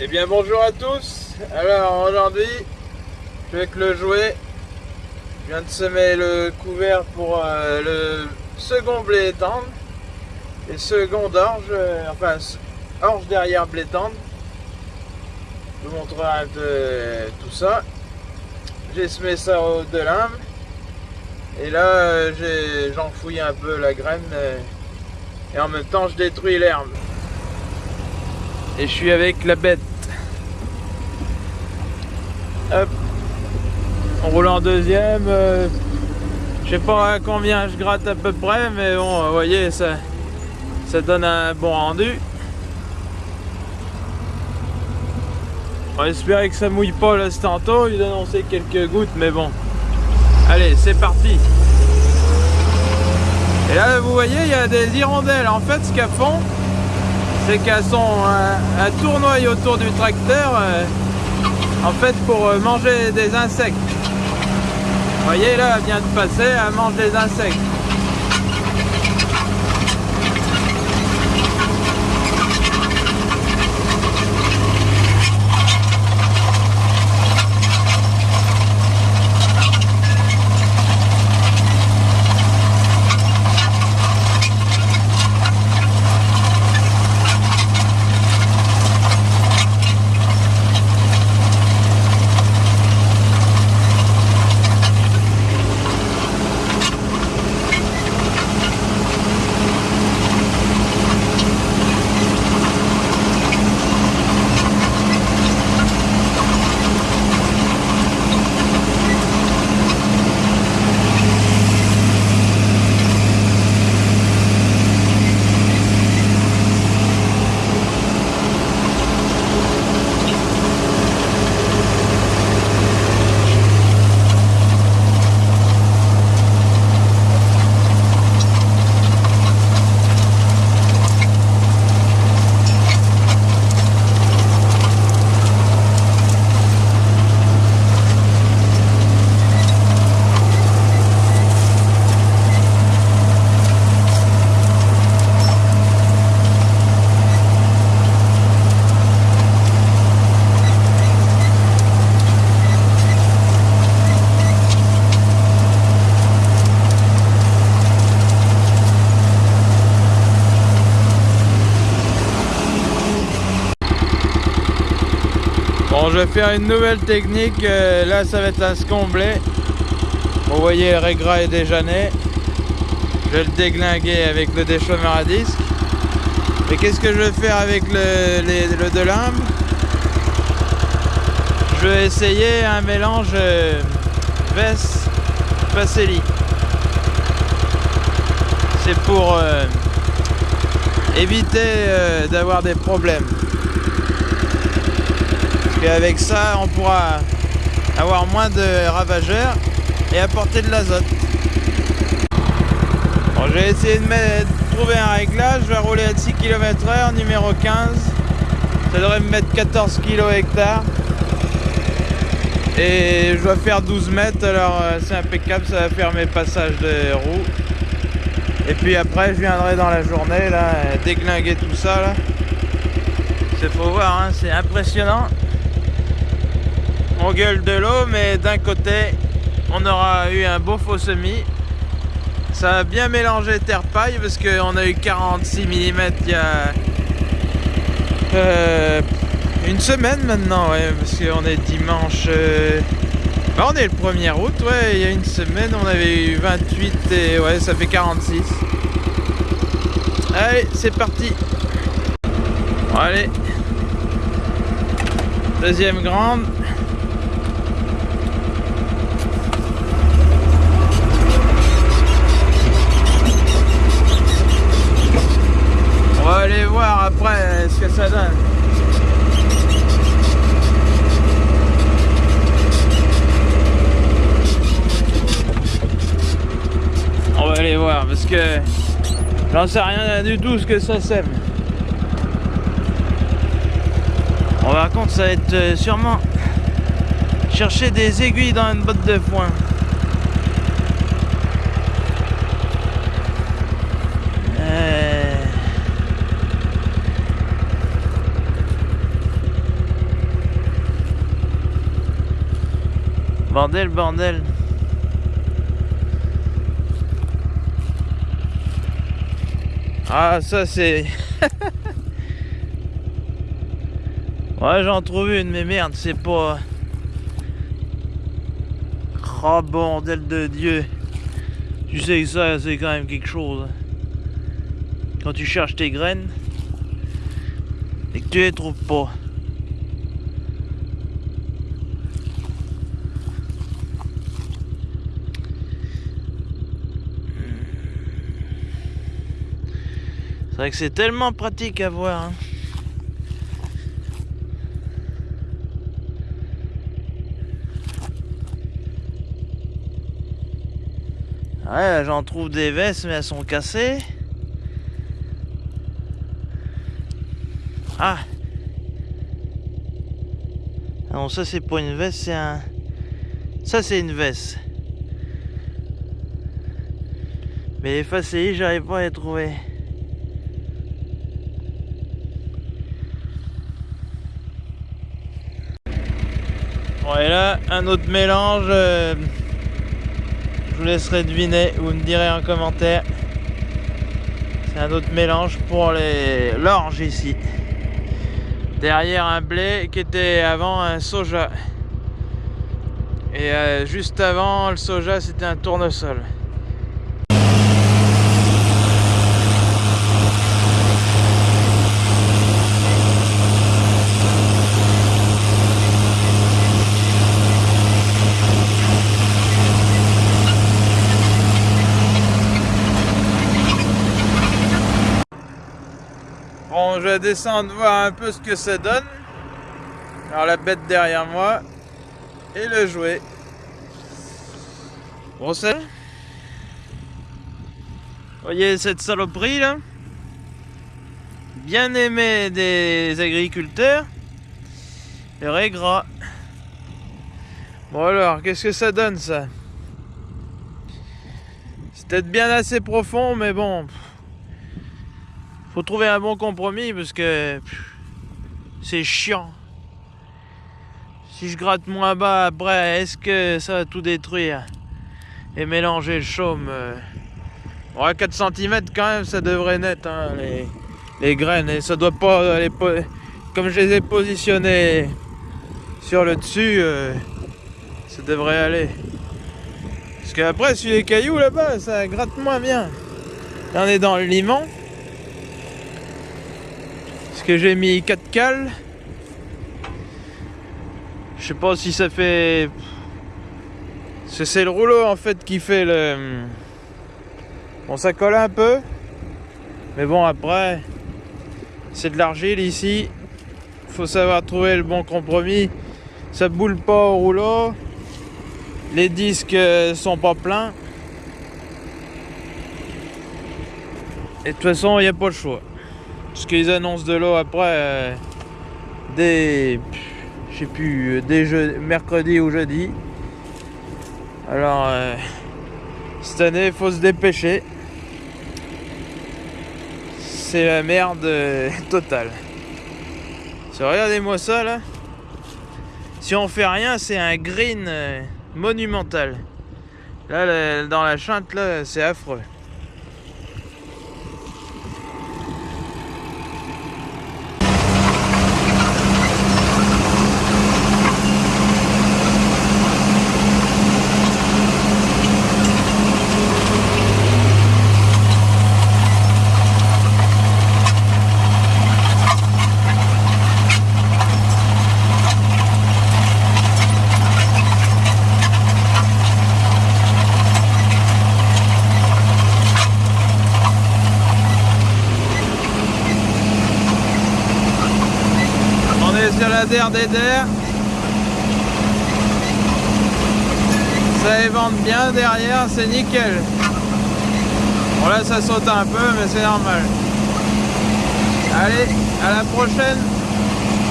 Eh bien bonjour à tous. Alors aujourd'hui, je vais avec le jouet. Je viens de semer le couvert pour euh, le second blé tendre. Et second orge, euh, enfin orge derrière blé tendre. Je vous montrerai un peu euh, tout ça. J'ai semé ça au de lime. Et là, j'enfouis un peu la graine. Et en même temps, je détruis l'herbe. Et je suis avec la bête. Hop. On roule en deuxième. Euh, je sais pas combien je gratte à peu près, mais bon, vous voyez, ça, ça donne un bon rendu. On espérer que ça mouille pas là tantôt. Il a annoncé quelques gouttes, mais bon. Allez, c'est parti. Et là, vous voyez, il y a des hirondelles. En fait, ce qu'elles font, c'est qu'elles sont un, tournoi autour du tracteur. Euh, en fait pour euh, manger des insectes. Vous voyez là, elle vient de passer, elle mange des insectes. Je vais faire une nouvelle technique. Euh, là, ça va être un scomblé. Vous voyez, le régras est déjà né. Je vais le déglinguer avec le déchauffeur à disque. Et qu'est-ce que je vais faire avec le, le de Je vais essayer un mélange euh, Vess Pacelli. C'est pour euh, éviter d'avoir des problèmes. Et avec ça, on pourra avoir moins de ravageurs et apporter de l'azote. Bon, j'ai essayé de, trouver un réglage. Je vais rouler à 6 km h numéro 15. Ça devrait me mettre 14 kg hectare. Et je dois faire 12 mètres, alors euh, c'est impeccable, ça va faire mes passages de roues. Et puis après, je viendrai dans la journée, là, déglinguer tout ça. C'est faut voir, hein, c'est impressionnant on gueule de l'eau, mais d'un côté, on aura eu un beau faux semis. Ça a bien mélangé terre-paille parce qu'on a eu 46 mm il y a euh, une semaine maintenant, parce qu'on est dimanche. Euh, bah, on est le 1er août, ouais, il y a une semaine on avait eu 28 et ouais, ça fait 46. Allez, c'est parti. Allez. Deuxième grande. On va aller voir après ce que ça donne. On va aller voir parce que j'en sais rien du tout ce que ça sème. On va contre ça va être euh, sûrement chercher des aiguilles dans une botte de foin. Bordel, bordel. Ah, ça c'est... ouais, j'en trouve une, mais merde, c'est pas... Oh, bordel de Dieu. Tu sais que ça, c'est quand même quelque chose. Quand tu cherches tes graines et que tu les trouves pas. C'est c'est tellement pratique à voir. Hein. Ouais, j'en trouve des vestes, mais elles sont cassées. Ah Non, ça c'est pas une veste, c'est un... Ça c'est une veste. Mais les j'arrive pas à les trouver. Bon, et là, un autre mélange. Euh, je vous laisserai deviner, vous me direz en commentaire. C'est un autre mélange pour les l'orge ici. Derrière un blé qui était avant un soja. Et euh, juste avant le soja c'était un tournesol. Descendre voir un peu ce que ça donne. Alors la bête derrière moi et le jouet. Bon, c'est... Voyez cette saloperie là? Bien aimé des agriculteurs. Le régras. Bon alors, qu'est-ce que ça donne ça? C'est peut-être bien assez profond, mais bon faut trouver un bon compromis parce que c'est chiant. Si je gratte moins bas après, est-ce que ça va tout détruire et mélanger le chaume euh, Ouais, 4 cm quand même, ça devrait net hein, les, graines. Et ça doit pas aller comme je les ai positionnées sur le dessus, euh, ça devrait aller. Parce qu'après, sur les cailloux là-bas, ça gratte moins bien. On est dans le limon j'ai mis 4 cales? Je sais pas si ça fait... C'est le rouleau en fait qui fait le... Bon ça colle un peu. Mais bon après, c'est de l'argile ici. Faut savoir trouver le bon compromis. Ça boule pas au rouleau. Les disques euh, sont pas pleins. Et de toute façon, il n'y a pas le choix. Parce qu'ils annoncent de l'eau après euh, dès, je sais plus, dès mercredi ou jeudi. Alors, euh, cette année, il faut se dépêcher. C'est la merde euh, totale. Regardez-moi ça là. Si on fait rien, c'est un green monumental. Là, dans la chante, là, c'est affreux. DDR Ça évente bien derrière, c'est nickel. Bon là ça saute un peu mais c'est normal. Allez, à la prochaine